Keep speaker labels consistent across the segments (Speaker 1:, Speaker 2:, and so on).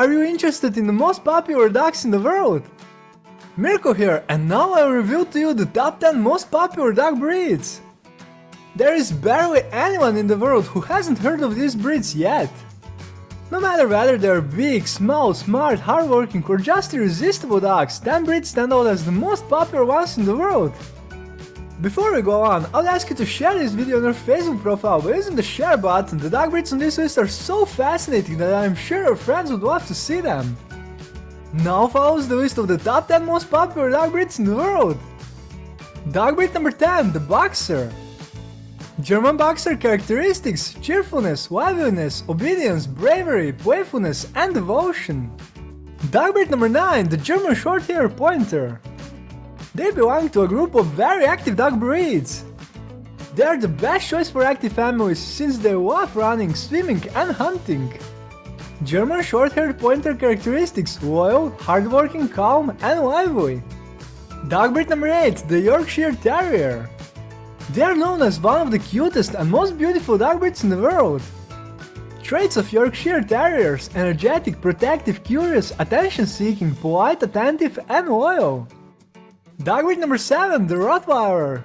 Speaker 1: Are you interested in the most popular dogs in the world? Mirko here and now I'll reveal to you the top 10 most popular dog breeds. There is barely anyone in the world who hasn't heard of these breeds yet. No matter whether they're big, small, smart, hardworking or just irresistible dogs, 10 breeds stand out as the most popular ones in the world. Before we go on, I'll ask you to share this video on your Facebook profile by using the share button. The dog breeds on this list are so fascinating that I'm sure your friends would love to see them. Now follows the list of the top 10 most popular dog breeds in the world. Dog breed number 10, the Boxer. German Boxer characteristics, cheerfulness, liveliness, obedience, bravery, playfulness and devotion. Dog breed number 9, the German Shorthair Pointer. They belong to a group of very active dog breeds. They are the best choice for active families since they love running, swimming and hunting. German short-haired pointer characteristics loyal, hardworking, calm and lively. Dog breed number 8, the Yorkshire Terrier. They are known as one of the cutest and most beautiful dog breeds in the world. Traits of Yorkshire Terriers energetic, protective, curious, attention-seeking, polite, attentive and loyal. Dog breed number 7, the Rottweiler.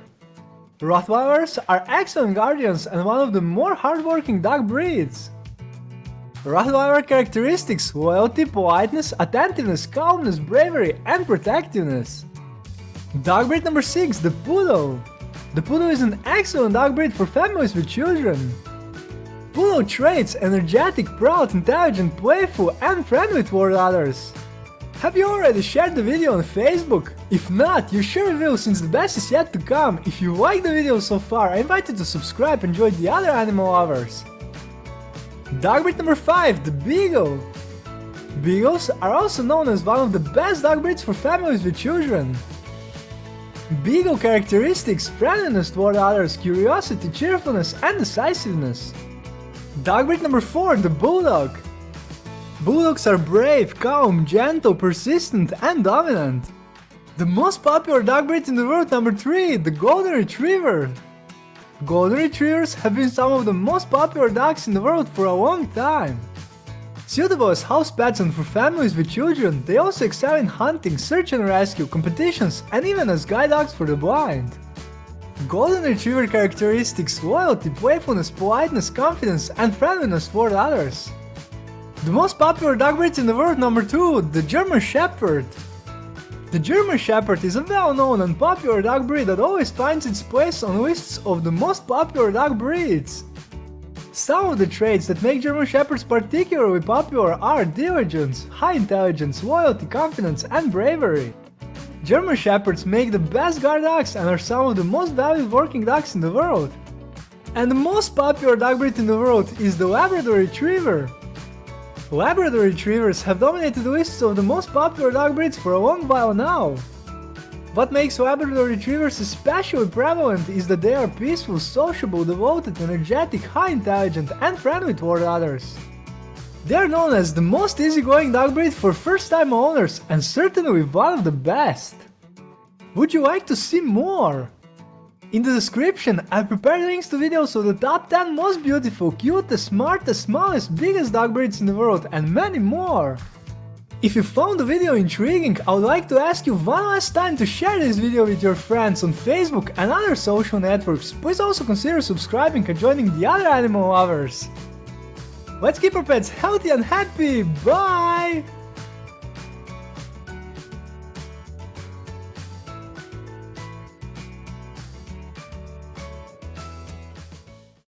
Speaker 1: Rottweilers are excellent guardians and one of the more hardworking dog breeds. Rottweiler characteristics loyalty, politeness, attentiveness, calmness, bravery and protectiveness. Dog breed number 6, the Poodle. The Poodle is an excellent dog breed for families with children. Poodle traits energetic, proud, intelligent, playful and friendly toward others. Have you already shared the video on Facebook? If not, you sure will since the best is yet to come. If you like the video so far, I invite you to subscribe and join the other animal lovers. Dog breed number 5, the Beagle. Beagles are also known as one of the best dog breeds for families with children. Beagle characteristics friendliness toward others, curiosity, cheerfulness and decisiveness. Dog breed number 4, the Bulldog. Bulldogs are brave, calm, gentle, persistent and dominant. The most popular dog breed in the world number 3, the Golden Retriever. Golden Retrievers have been some of the most popular dogs in the world for a long time. Suitable as house pets and for families with children, they also excel in hunting, search and rescue, competitions and even as guide dogs for the blind. Golden Retriever characteristics loyalty, playfulness, politeness, confidence and friendliness toward others. The most popular dog breed in the world number 2, the German Shepherd. The German Shepherd is a well-known and popular dog breed that always finds its place on lists of the most popular dog breeds. Some of the traits that make German Shepherds particularly popular are diligence, high intelligence, loyalty, confidence and bravery. German Shepherds make the best guard dogs and are some of the most valued working dogs in the world. And the most popular dog breed in the world is the Labrador Retriever. Labrador Retrievers have dominated the lists of the most popular dog breeds for a long while now. What makes Labrador Retrievers especially prevalent is that they are peaceful, sociable, devoted, energetic, high intelligent and friendly toward others. They are known as the most easygoing dog breed for first-time owners and certainly one of the best. Would you like to see more? In the description, I prepared links to videos of the top 10 most beautiful, cutest, smartest, smallest, biggest dog breeds in the world and many more. If you found the video intriguing, I would like to ask you one last time to share this video with your friends on Facebook and other social networks. Please also consider subscribing and joining the other animal lovers. Let's keep our pets healthy and happy, bye!